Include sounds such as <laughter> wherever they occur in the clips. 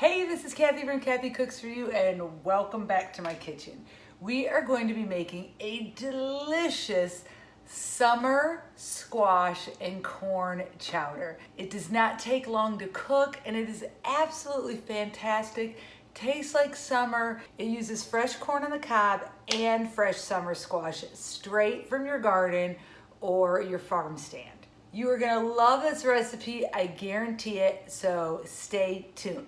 Hey, this is Kathy from Kathy Cooks For You and welcome back to my kitchen. We are going to be making a delicious summer squash and corn chowder. It does not take long to cook and it is absolutely fantastic. Tastes like summer. It uses fresh corn on the cob and fresh summer squash straight from your garden or your farm stand. You are gonna love this recipe, I guarantee it, so stay tuned.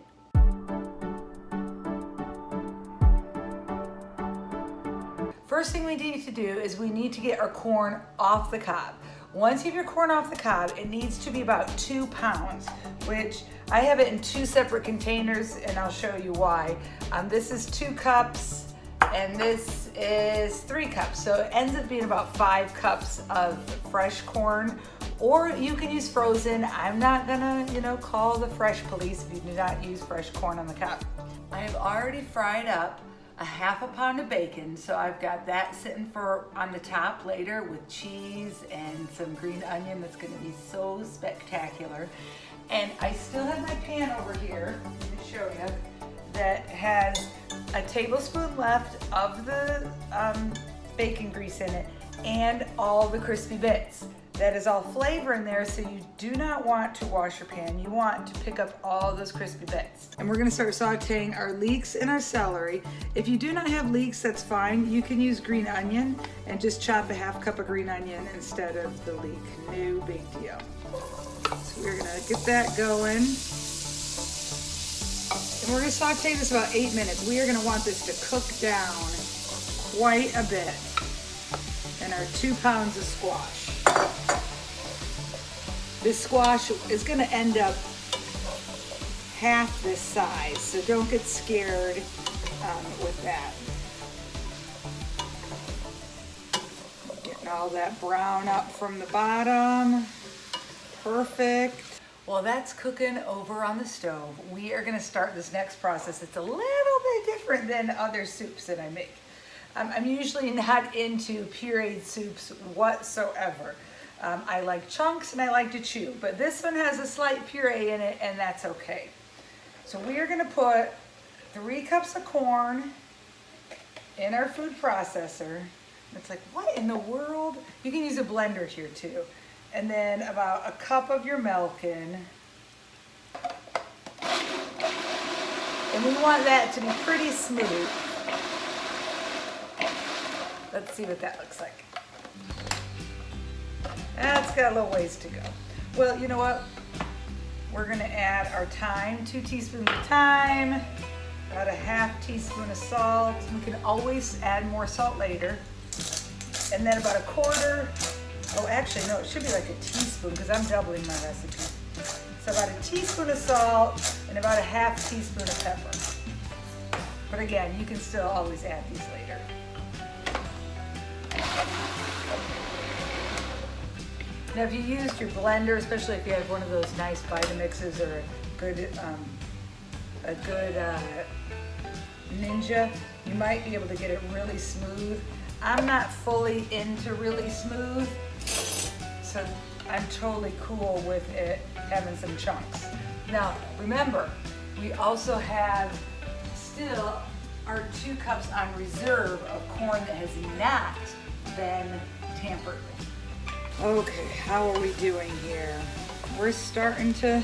First thing we need to do is we need to get our corn off the cob. Once you have your corn off the cob, it needs to be about two pounds, which I have it in two separate containers and I'll show you why. Um, this is two cups and this is three cups. So it ends up being about five cups of fresh corn or you can use frozen. I'm not gonna, you know, call the fresh police if you do not use fresh corn on the cob. I have already fried up a half a pound of bacon. So I've got that sitting for on the top later with cheese and some green onion that's gonna be so spectacular. And I still have my pan over here, let me show you, that has a tablespoon left of the um, bacon grease in it and all the crispy bits that is all flavor in there, so you do not want to wash your pan. You want to pick up all those crispy bits. And we're gonna start sauteing our leeks and our celery. If you do not have leeks, that's fine. You can use green onion and just chop a half cup of green onion instead of the leek. No big deal. So we're gonna get that going. And we're gonna saute this about eight minutes. We are gonna want this to cook down quite a bit And our two pounds of squash. This squash is gonna end up half this size, so don't get scared um, with that. Getting all that brown up from the bottom. Perfect. While that's cooking over on the stove, we are gonna start this next process. It's a little bit different than other soups that I make. Um, I'm usually not into pureed soups whatsoever. Um, I like chunks and I like to chew, but this one has a slight puree in it and that's okay. So we are gonna put three cups of corn in our food processor. It's like, what in the world? You can use a blender here too. And then about a cup of your milk in. And we want that to be pretty smooth. Let's see what that looks like. That's got a little ways to go. Well, you know what? We're gonna add our thyme, two teaspoons of thyme, about a half teaspoon of salt. We can always add more salt later. And then about a quarter, oh actually no, it should be like a teaspoon because I'm doubling my recipe. So about a teaspoon of salt and about a half teaspoon of pepper. But again, you can still always add these later. Now if you used your blender, especially if you have one of those nice Vitamixes or a good, um, a good uh, Ninja, you might be able to get it really smooth. I'm not fully into really smooth, so I'm totally cool with it having some chunks. Now remember, we also have still our two cups on reserve of corn that has not been tampered with. Okay, how are we doing here? We're starting to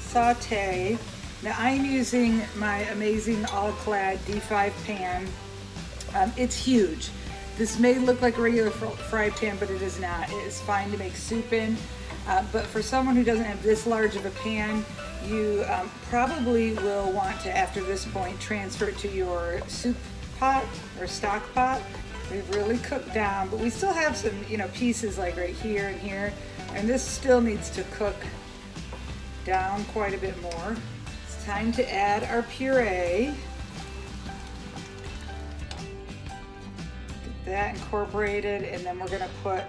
saute. Now I'm using my amazing All-Clad D5 pan. Um, it's huge. This may look like a regular fry pan, but it is not. It is fine to make soup in. Uh, but for someone who doesn't have this large of a pan, you um, probably will want to, after this point, transfer it to your soup pot or stock pot We've really cooked down, but we still have some, you know, pieces like right here and here. And this still needs to cook down quite a bit more. It's time to add our puree. Get that incorporated, and then we're gonna put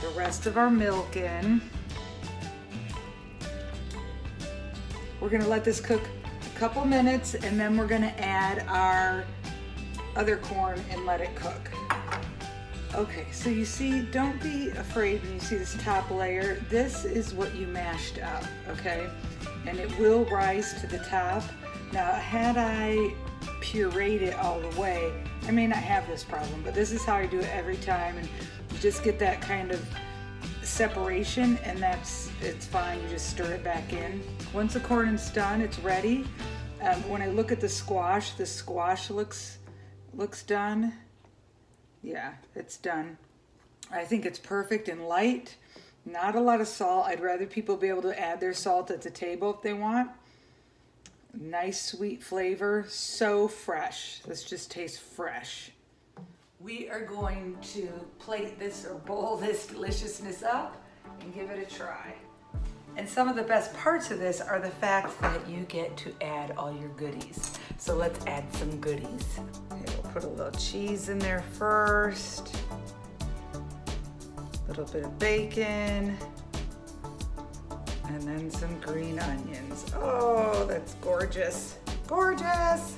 the rest of our milk in. We're gonna let this cook a couple minutes, and then we're gonna add our other corn and let it cook. Okay, so you see, don't be afraid when you see this top layer. This is what you mashed up, okay? And it will rise to the top, Now, had I pureed it all the way, I may not have this problem, but this is how I do it every time. And you just get that kind of separation and that's, it's fine. You just stir it back in. Once the corn is done, it's ready. Um, when I look at the squash, the squash looks, looks done. Yeah, it's done. I think it's perfect and light. Not a lot of salt. I'd rather people be able to add their salt at the table if they want. Nice sweet flavor, so fresh. This just tastes fresh. We are going to plate this or bowl <laughs> this deliciousness up and give it a try. And some of the best parts of this are the fact that you get to add all your goodies. So let's add some goodies. Put a little cheese in there first. A little bit of bacon. And then some green onions. Oh, that's gorgeous. Gorgeous.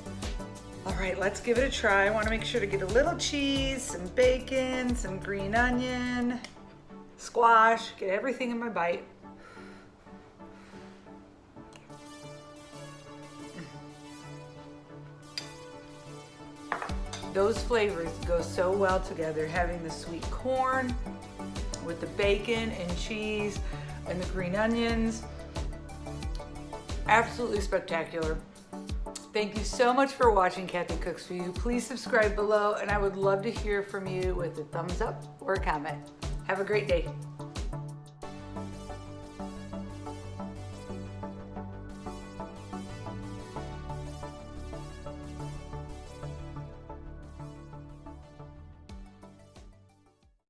All right, let's give it a try. I wanna make sure to get a little cheese, some bacon, some green onion, squash, get everything in my bite. Those flavors go so well together, having the sweet corn with the bacon and cheese and the green onions. Absolutely spectacular. Thank you so much for watching Kathy Cooks For You. Please subscribe below and I would love to hear from you with a thumbs up or a comment. Have a great day.